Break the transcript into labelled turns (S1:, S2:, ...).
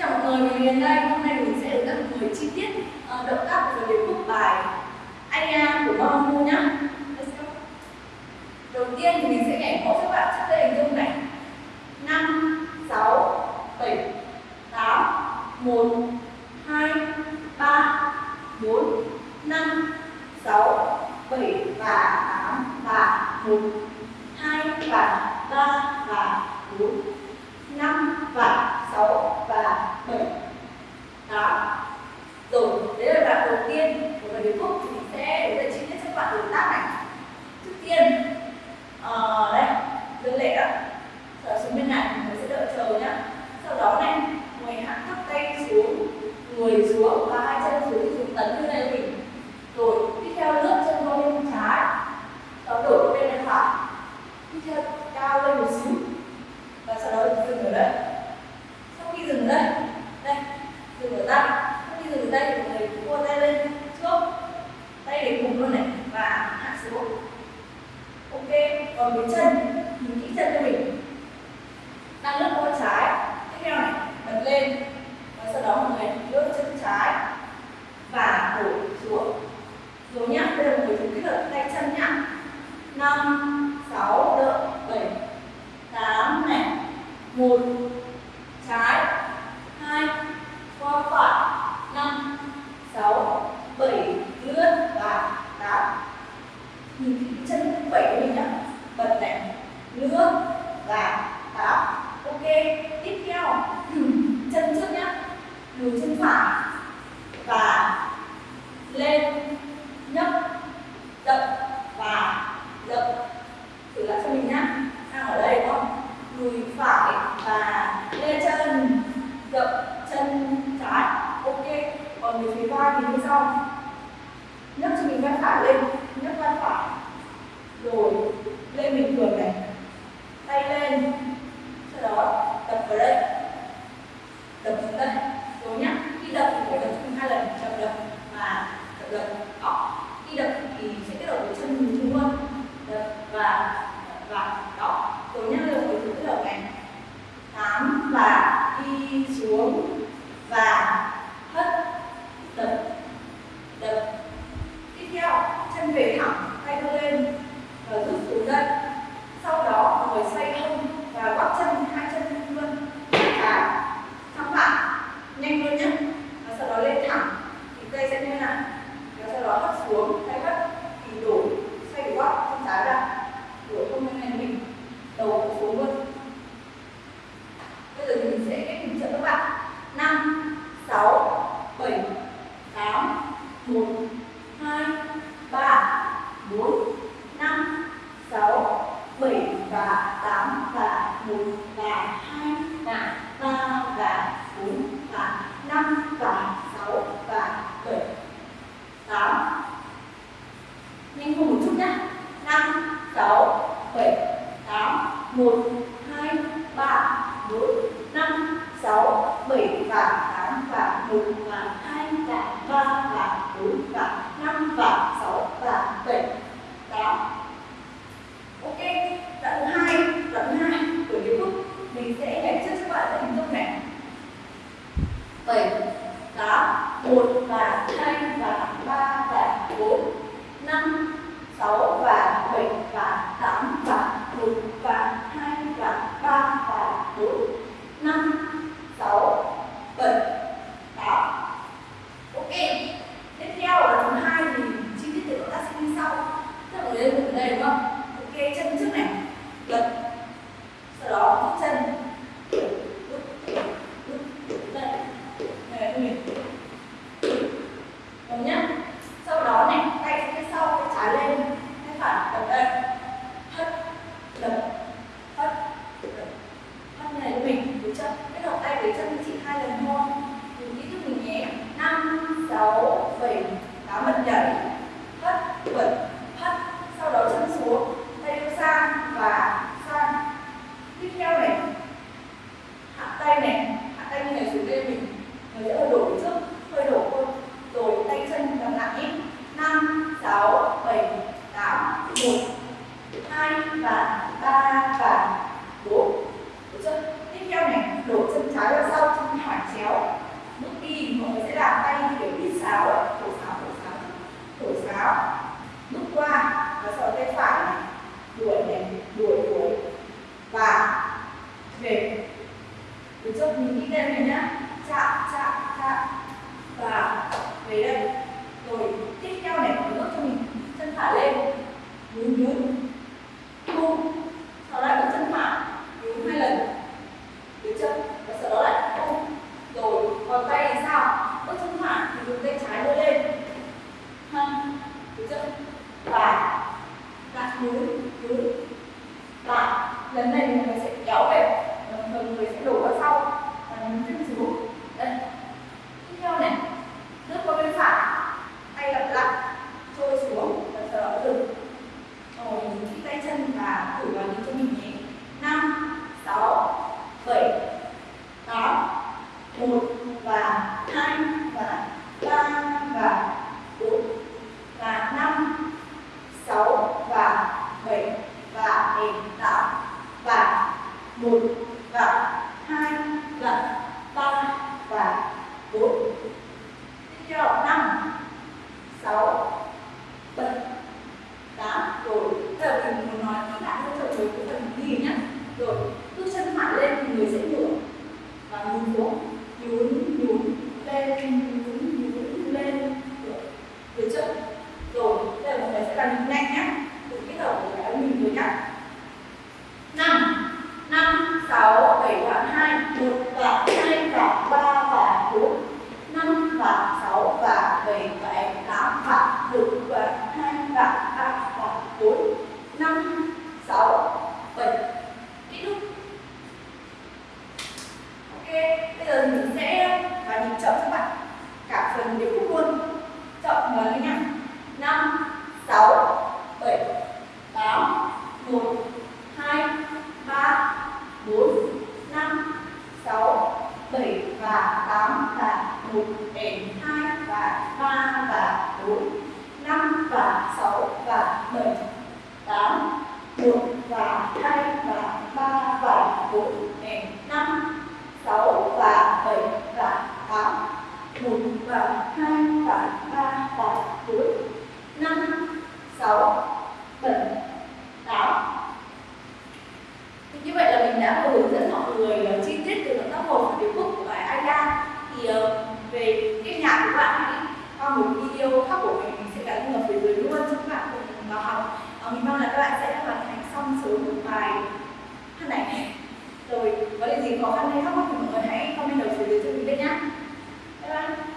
S1: chào mọi người, mình đến đây. Hôm nay mình sẽ hướng dẫn mọi người chi tiết uh, động tác của điệp khúc bài Aya của Mamu nhá. Đầu tiên thì mình sẽ nhảy mẫu các bạn sắp đây hình dung này. 5 6 7 8 1 2 3 4 5 6 7 và 8 và 1 2 và 3 và 4 5 và 6 và 7 8 rồi đấy là đoạn đầu tiên của bài điệp khúc thì mình sẽ hướng dẫn chi tiết cho các bạn động tác này trước tiên uh, đây dương lệ đó sau xuống bên này mình sẽ đợi chờ nhá sau đó này người hạ thấp tay xuống người xuống và hai chân xuống thì tấn như này mình. Rồi, tiếp theo lướt chân qua bên trái. Và đổi qua bên phải. Tiếp theo, cao lên một xíu. Và sau đó dừng ở đây. Sau khi dừng ở đây đây, dừng ở tay. Sau khi dừng ở đây thì người cua tay lên trước. Tay để cùng luôn này, và hạ xuống. Ok, còn cái chân thì kỹ chân cho mình. Đang lướt qua trái tiếp theo này bật lên và sau đó mọi người lướt chân trái và đổi xuống rồi nhá bây giờ mọi người thử kết hợp tay chân nhá năm sáu đợi bảy tám này một trái hai qua phải năm sáu bảy lướt và tám nhìn kỹ chân bảy của mình nhá bật này lướt và tám ok tiếp theo chân trước nhá lùi chân phải và lên nhấc dậm và dậm thử lại cho mình nhá đang ở đây đúng không lùi phải và lên chân dậm chân trái ok còn về phía vai thì như sau. Nhấc cho mình vai phải lên, nhấc vai phải. Rồi, lên bình thường này. Tay lên. Sau đó, đập vào đây. Đập xuống đây. Rồi nhá, khi đập thì phải đập chung hai lần chậm đập và chậm đập đó khi đập thì sẽ kết hợp với chân mình chung luôn đập và và đó rồi nhá rồi mình kết hợp này tám và đi xuống và hất đập đập tiếp theo chân về thẳng tay đưa lên và rút xuống đây sau đó mọi người xoay hông và gót chân hai chân luôn cái thẳng lại nhanh luôn nhé và sau đó lên thẳng thì tay sẽ như này và sau đó hất xuống tay hất thì đổi xoay cái gót chân trái ra đổi không như này mình đầu xuống luôn bây giờ thì mình sẽ cách hình trợ các bạn năm sáu bảy tám một hai ba bốn năm sáu bảy và tám và một và hai và ba và bốn và năm và sáu và bảy tám nhanh hơn một chút nhé năm sáu bảy tám một 5 và 6 và 7 đó. Ok, đoạn thứ hai, đoạn thứ hai của điệp khúc. Mình sẽ giải trước cho bạn hình dung này. 7 đó. 1 và 2 và 3 và 4 5 6 và 7 và 8 vượt hất sau đó chân xuống tay đưa sang và sang. Tiếp theo này, hạ tay này, hạ tay như này xuống đây mình người sẽ hơi đổ trước, hơi đổ thôi. Rồi tay chân làm nặng ít năm, sáu, bảy, tám, một, hai và ba và bốn. Được tiếp theo này đổ chân trái ra sau, chân phải chéo. Bước đi, mọi người sẽ làm tay kiểu đi sáo. Thổi sáo thổi sáo thổi sáo. Đi đây này nhá. Chạm chạm chạm. Và về đây. Rồi tiếp theo này một bước cho mình. Chân thả lên. Nhún nhún. Thu. Sau lại bước chân thả, nhún hai lần. Được chưa và sau đó lại thu. Rồi còn tay thì sao? Bước chân thả thì dùng tay trái đưa lên. Ha được chưa và lại nhún nhún. Và lần này mình sẽ kéo về đồng thời người sẽ đổ ra sau và mình chân xuống đây tiếp theo này nước qua bên phải tay lặp lại trôi xuống và sau đó dừng rồi mình kỹ tay chân và thử vào những cho mình nhé năm sáu bảy tám một và hai và ba và bốn và năm sáu và bảy và tám và một và hai và ba và bốn tiếp theo năm sáu bảy tám rồi giờ muốn nói kỹ lại cho trời cái phần đi nhá. Rồi bước chân phải lên thì người sẽ ngửa. Và nhún xuống, nhún nhún, lên, nhún nhún lên. Được được chưa rồi bây giờ mọi người sẽ làm nhanh nhá. Từ cái đầu của cái mình rồi nhá năm năm sáu bảy và hai một và hai và ba và bốn năm và sáu và bảy và tám và một và hai và ba và bốn năm sáu bảy ít lúc ok bây giờ mình sẽ và nhịp chậm các bạn cả phần điệp khúc luôn chậm và lên nhá năm sáu bảy tám một hai ba bốn năm sáu bảy và tám và một đèn hai và ba và bốn năm và sáu và bảy tám một và hai và ba và bốn đèn năm sáu và bảy và tám một và hai và ba và bốn năm sáu bảy tám như vậy là mình đã vừa hướng dẫn mọi người ờ, chi tiết từ động tác một điệp khúc của bài Aida thì ờ, về cái nhạc của bạn hãy qua một video khác của mình mình sẽ gắn ở phía dưới luôn cho các bạn cùng vào học mình mong là các bạn sẽ hoàn thành thăm sớm một vài này, rồi, có điều gì khó khăn hay thắc mắc thì mọi người hãy comment ở phía dưới cho mình biết nhé bye bye.